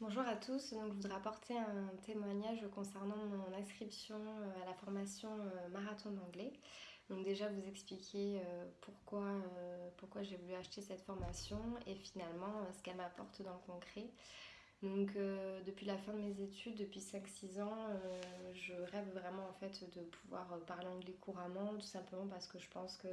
Bonjour à tous, donc je voudrais apporter un témoignage concernant mon inscription euh, à la formation euh, marathon d'anglais. Donc déjà vous expliquer euh, pourquoi, pourquoi j'ai voulu acheter cette formation et finalement ce qu'elle m'apporte dans le concret. Donc depuis la fin de mes études, depuis 5-6 ans, je rêve vraiment en fait de pouvoir parler anglais couramment, tout simplement parce que je pense que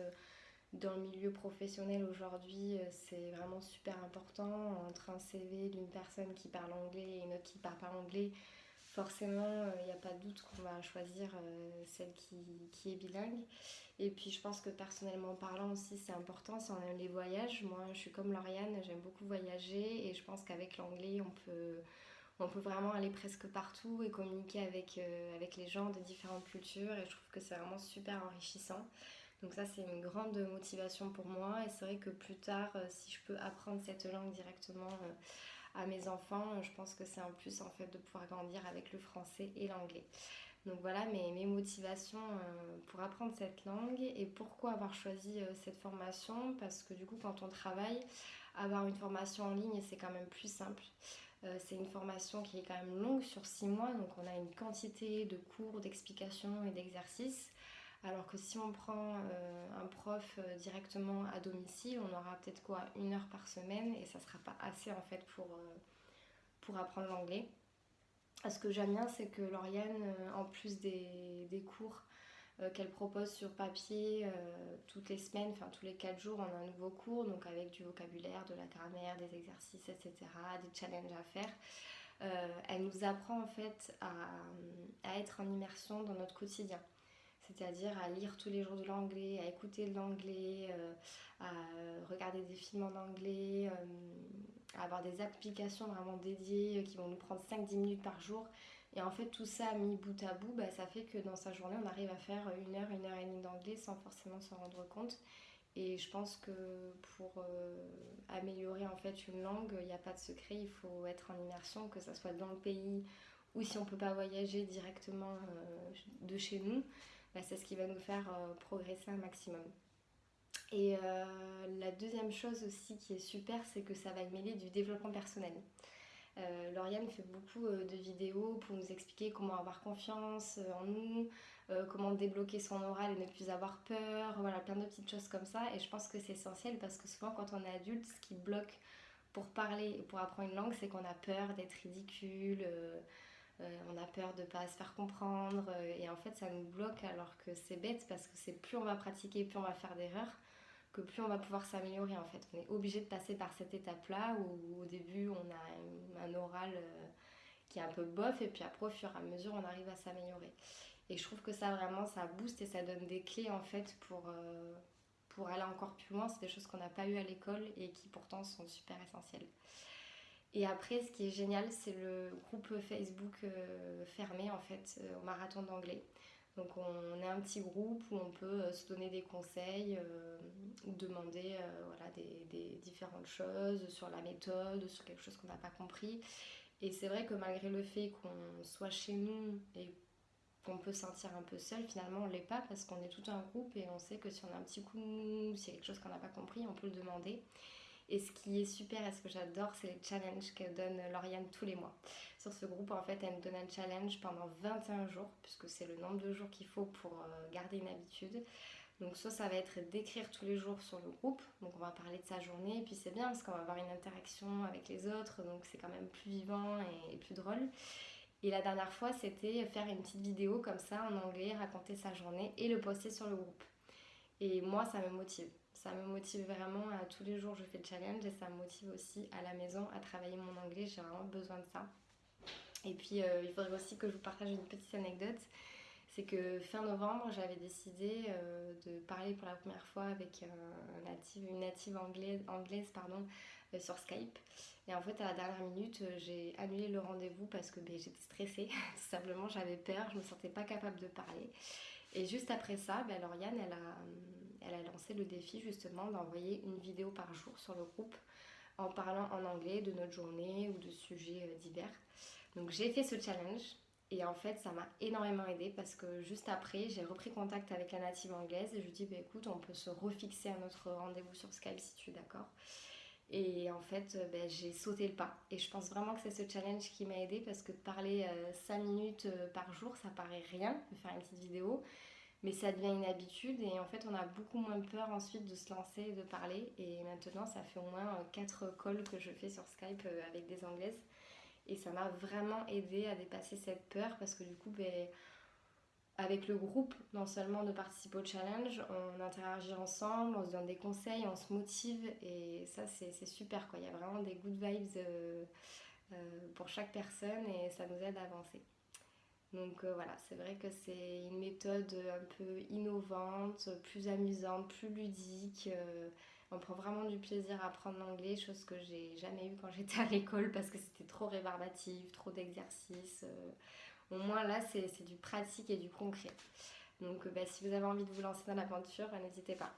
dans le milieu professionnel aujourd'hui, euh, c'est vraiment super important. Entre un CV d'une personne qui parle anglais et une autre qui parle pas anglais, forcément, il euh, n'y a pas de doute qu'on va choisir euh, celle qui, est bilingue. Et puis, je pense que personnellement parlant aussi, c'est important si on aime les voyages. Moi, je suis comme Lauriane, j'aime beaucoup voyager et je pense qu'avec l'anglais, on peut, on peut vraiment aller presque partout et communiquer avec, avec les gens de différentes cultures. Et je trouve que c'est vraiment super enrichissant. Donc ça c'est une grande motivation pour moi et c'est vrai que plus tard euh, si je peux apprendre cette langue directement euh, à mes enfants, je pense que c'est un plus en fait de pouvoir grandir avec le français et l'anglais. Donc voilà mes, motivations euh, pour apprendre cette langue et pourquoi avoir choisi cette formation parce que du coup quand on travaille, avoir une formation en ligne c'est quand même plus simple. C'est une formation qui est quand même longue sur 6 mois, donc on a une quantité de cours, d'explications et d'exercices. Alors que si on prend euh, un prof euh, directement à domicile, on aura peut-être quoi une heure par semaine et ça sera pas assez en fait pour, euh, apprendre l'anglais. Ce que j'aime bien, c'est que Lauriane, en plus des, cours qu'elle propose sur papier toutes les semaines, enfin tous les 4 jours, on a un nouveau cours, donc avec du vocabulaire, de la grammaire, des exercices, etc., des challenges à faire. elle nous apprend en fait à être en immersion dans notre quotidien c'est-à-dire à lire tous les jours de l'anglais, à écouter de l'anglais, euh, à regarder des films en anglais, euh, à avoir des applications vraiment dédiées qui vont nous prendre 5-10 minutes par jour. Et en fait, tout ça mis bout à bout, bah, ça fait que dans sa journée, on arrive à faire une heure, une heure et demie d'anglais sans forcément s'en rendre compte. Et je pense que pour euh, améliorer en fait une langue, il n'y a pas de secret, il faut être en immersion, que ce soit dans le pays ou si on ne peut pas voyager directement de chez nous, bah, c'est ce qui va nous faire euh, progresser un maximum. Et euh, la deuxième chose aussi qui est super, c'est que ça va mêler du développement personnel. Euh, Lauriane fait beaucoup de vidéos pour nous expliquer comment avoir confiance en nous, comment débloquer son oral et ne plus avoir peur, voilà, plein de petites choses comme ça. Et je pense que c'est essentiel parce que souvent quand on est adulte, ce qui bloque pour parler et pour apprendre une langue, c'est qu'on a peur d'être ridicule, euh, on a peur de ne pas se faire comprendre euh, et en fait ça nous bloque alors que c'est bête parce que c'est plus on va pratiquer, plus on va faire d'erreurs que plus on va pouvoir s'améliorer en fait. On est obligé de passer par cette étape-là où au début on a un oral euh, qui est un peu bof et puis après au fur et à mesure on arrive à s'améliorer. Et je trouve que ça vraiment ça booste et ça donne des clés en fait pour, pour aller encore plus loin. C'est des choses qu'on n'a pas eu à l'école et qui pourtant sont super essentielles. Et après, ce qui est génial, c'est le groupe Facebook euh, fermé en fait euh, au marathon d'anglais. Donc on est un petit groupe où on peut euh, se donner des conseils demander voilà, des, différentes choses sur la méthode, sur quelque chose qu'on n'a pas compris. Et c'est vrai que malgré le fait qu'on soit chez nous et qu'on peut se sentir un peu seul, finalement on ne l'est pas parce qu'on est tout un groupe et on sait que si on a un petit coup de s'il y a quelque chose qu'on n'a pas compris, on peut le demander. Et ce qui est super et ce que j'adore, c'est les challenges que donne Lauriane tous les mois. Sur ce groupe, en fait, elle me donne un challenge pendant 21 jours, puisque c'est le nombre de jours qu'il faut pour euh, garder une habitude. Donc soit ça va être d'écrire tous les jours sur le groupe, donc on va parler de sa journée, et puis c'est bien parce qu'on va avoir une interaction avec les autres, donc c'est quand même plus vivant et, plus drôle. Et la dernière fois, c'était faire une petite vidéo comme ça en anglais, raconter sa journée et le poster sur le groupe. Et moi, ça me motive ça me motive vraiment tous les jours je fais le challenge et ça me motive aussi à la maison à travailler mon anglais, j'ai vraiment besoin de ça. Et puis euh, il faudrait aussi que je vous partage une petite anecdote. C'est que fin novembre, j'avais décidé euh, de parler pour la première fois avec une native anglaise, pardon, euh, sur Skype. Et en fait, à la dernière minute, j'ai annulé le rendez-vous parce que ben, j'étais stressée. Simplement, j'avais peur, je me sentais pas capable de parler. Et juste après ça, ben, Lauriane, elle a le défi justement d'envoyer une vidéo par jour sur le groupe en parlant en anglais de notre journée ou de sujets euh, divers. Donc j'ai fait ce challenge et en fait ça m'a énormément aidé parce que juste après j'ai repris contact avec la native anglaise et je lui dis bah, écoute on peut se refixer à notre rendez-vous sur Skype si tu es d'accord. Et en fait, ben, j'ai sauté le pas. Et je pense vraiment que c'est ce challenge qui m'a aidé parce que de parler 5 minutes par jour, ça paraît rien de faire une petite vidéo mais ça devient une habitude et en fait on a beaucoup moins peur ensuite de se lancer et de parler et maintenant ça fait au moins 4 calls que je fais sur Skype avec des anglaises et ça m'a vraiment aidé à dépasser cette peur parce que du coup, ben, avec le groupe, non seulement de participer au challenge, on interagit ensemble, on se donne des conseils, on se motive et ça c'est super quoi. Il y a vraiment des good vibes euh, euh, pour chaque personne et ça nous aide à avancer. Donc euh, voilà, c'est vrai que c'est une méthode un peu innovante, plus amusante, plus ludique on prend vraiment du plaisir à apprendre l'anglais, chose que j'ai jamais eu quand j'étais à l'école parce que c'était trop rébarbatif, trop d'exercices. Euh. au moins là, c'est du pratique et du concret. Donc bah, si vous avez envie de vous lancer dans l'aventure, n'hésitez pas.